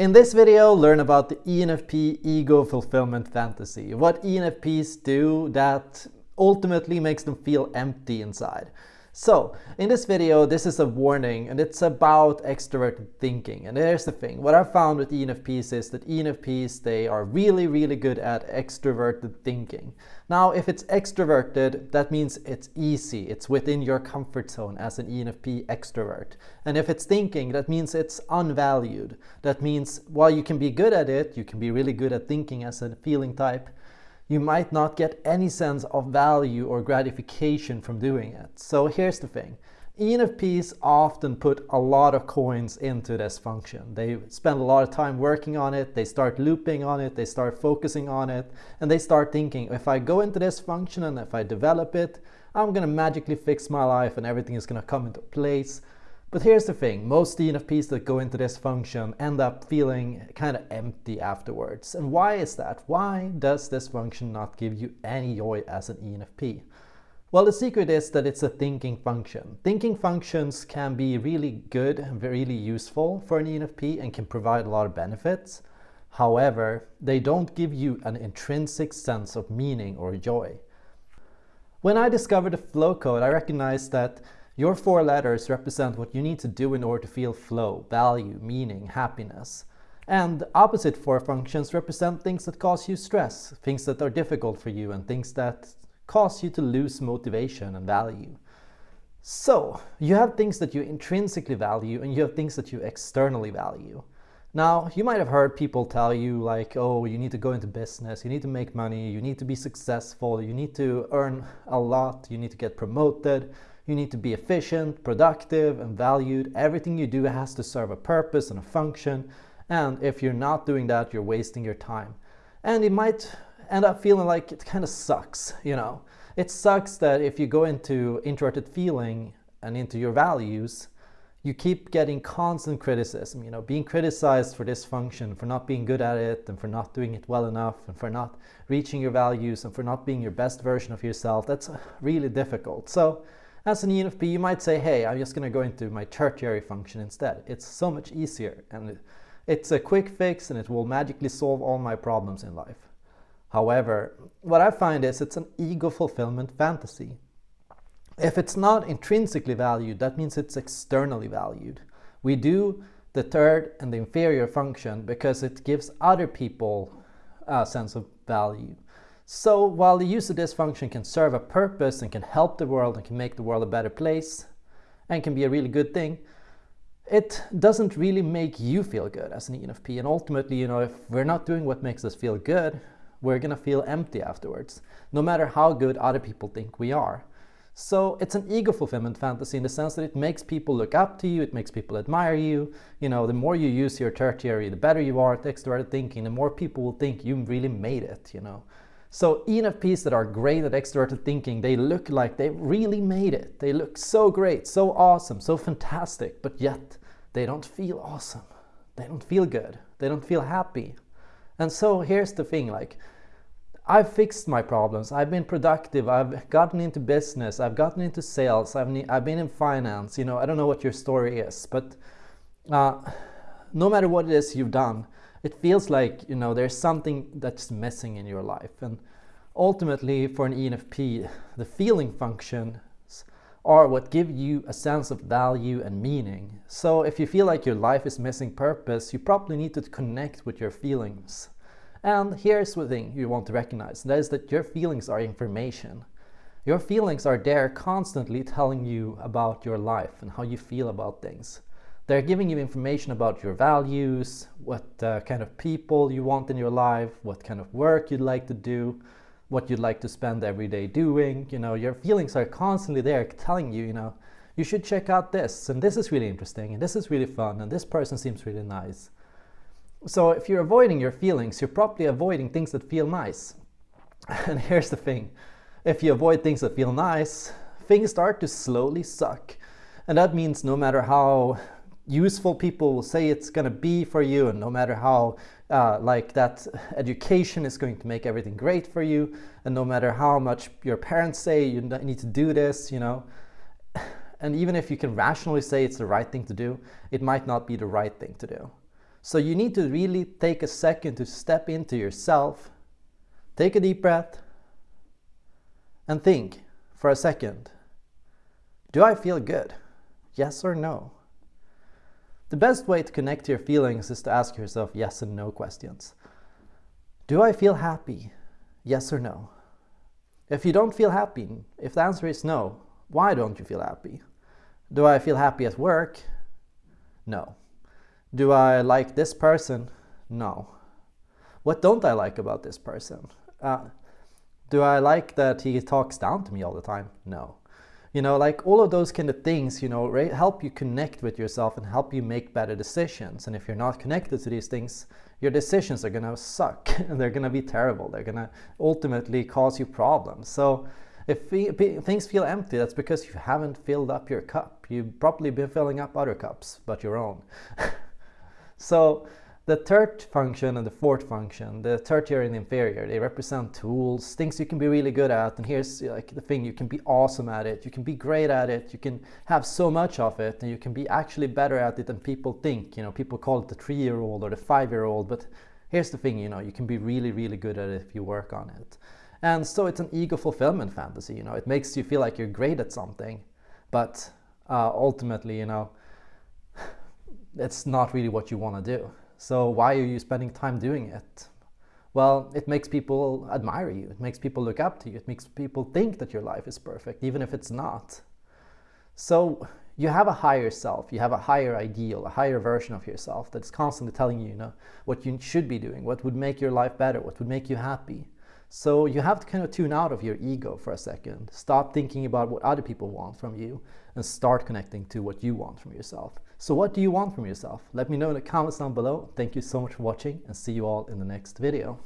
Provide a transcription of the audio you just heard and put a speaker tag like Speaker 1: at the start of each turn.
Speaker 1: In this video, learn about the ENFP Ego Fulfillment Fantasy, what ENFPs do that ultimately makes them feel empty inside. So, in this video, this is a warning and it's about extroverted thinking. And here's the thing, what I found with ENFPs is that ENFPs, they are really, really good at extroverted thinking. Now, if it's extroverted, that means it's easy. It's within your comfort zone as an ENFP extrovert. And if it's thinking, that means it's unvalued. That means while you can be good at it, you can be really good at thinking as a feeling type, you might not get any sense of value or gratification from doing it. So here's the thing. ENFPs often put a lot of coins into this function. They spend a lot of time working on it, they start looping on it, they start focusing on it, and they start thinking, if I go into this function and if I develop it, I'm gonna magically fix my life and everything is gonna come into place. But here's the thing, most ENFPs that go into this function end up feeling kind of empty afterwards. And why is that? Why does this function not give you any joy as an ENFP? Well, the secret is that it's a thinking function. Thinking functions can be really good and really useful for an ENFP and can provide a lot of benefits. However, they don't give you an intrinsic sense of meaning or joy. When I discovered the flow code, I recognized that your four letters represent what you need to do in order to feel flow, value, meaning, happiness. And opposite four functions represent things that cause you stress, things that are difficult for you, and things that cause you to lose motivation and value. So, you have things that you intrinsically value and you have things that you externally value. Now, you might have heard people tell you like, oh, you need to go into business, you need to make money, you need to be successful, you need to earn a lot, you need to get promoted, you need to be efficient, productive, and valued. Everything you do has to serve a purpose and a function. And if you're not doing that, you're wasting your time. And it might end up feeling like it kind of sucks, you know. It sucks that if you go into introverted feeling and into your values, you keep getting constant criticism, you know, being criticized for this function, for not being good at it, and for not doing it well enough, and for not reaching your values, and for not being your best version of yourself. That's really difficult. So as an ENFP, you might say, hey, I'm just going to go into my tertiary function instead. It's so much easier and it's a quick fix and it will magically solve all my problems in life. However, what I find is it's an ego fulfillment fantasy. If it's not intrinsically valued, that means it's externally valued. We do the third and the inferior function because it gives other people a sense of value. So while the use of this function can serve a purpose and can help the world and can make the world a better place and can be a really good thing, it doesn't really make you feel good as an ENFP. And ultimately, you know, if we're not doing what makes us feel good, we're gonna feel empty afterwards, no matter how good other people think we are. So it's an ego fulfillment fantasy in the sense that it makes people look up to you, it makes people admire you. You know, the more you use your tertiary, the better you are at extroverted thinking, the more people will think you really made it, you know. So ENFPs that are great at extroverted thinking, they look like they really made it. They look so great, so awesome, so fantastic, but yet they don't feel awesome. They don't feel good. They don't feel happy. And so here's the thing, like, I've fixed my problems. I've been productive. I've gotten into business. I've gotten into sales. I've, I've been in finance. You know, I don't know what your story is, but uh, no matter what it is you've done, it feels like you know there's something that's missing in your life. And ultimately for an ENFP the feeling functions are what give you a sense of value and meaning. So if you feel like your life is missing purpose you probably need to connect with your feelings. And here's the thing you want to recognize that is that your feelings are information. Your feelings are there constantly telling you about your life and how you feel about things they're giving you information about your values, what uh, kind of people you want in your life, what kind of work you'd like to do, what you'd like to spend every day doing. You know, your feelings are constantly there telling you, you know, you should check out this, and this is really interesting, and this is really fun, and this person seems really nice. So if you're avoiding your feelings, you're probably avoiding things that feel nice. And here's the thing, if you avoid things that feel nice, things start to slowly suck. And that means no matter how useful people will say it's going to be for you and no matter how uh, like that education is going to make everything great for you and no matter how much your parents say you need to do this you know and even if you can rationally say it's the right thing to do it might not be the right thing to do So you need to really take a second to step into yourself, take a deep breath, and think for a second. Do I feel good? Yes or no? The best way to connect to your feelings is to ask yourself yes and no questions. Do I feel happy? Yes or no? If you don't feel happy, if the answer is no, why don't you feel happy? Do I feel happy at work? No. Do I like this person? No. What don't I like about this person? Uh, do I like that he talks down to me all the time? No. You know, like all of those kind of things, you know, help you connect with yourself and help you make better decisions. And if you're not connected to these things, your decisions are going to suck and they're going to be terrible. They're going to ultimately cause you problems. So if things feel empty, that's because you haven't filled up your cup. You've probably been filling up other cups, but your own. so the third function and the fourth function, the tertiary and the inferior, they represent tools, things you can be really good at. And here's like the thing, you can be awesome at it, you can be great at it, you can have so much of it, and you can be actually better at it than people think. You know, people call it the three-year-old or the five-year-old, but here's the thing, you know, you can be really, really good at it if you work on it. And so it's an ego fulfillment fantasy, you know, it makes you feel like you're great at something, but uh, ultimately, you know, it's not really what you want to do. So why are you spending time doing it? Well, it makes people admire you. It makes people look up to you. It makes people think that your life is perfect, even if it's not. So you have a higher self, you have a higher ideal, a higher version of yourself that's constantly telling you, you know, what you should be doing, what would make your life better, what would make you happy. So you have to kind of tune out of your ego for a second. Stop thinking about what other people want from you and start connecting to what you want from yourself. So what do you want from yourself? Let me know in the comments down below. Thank you so much for watching and see you all in the next video.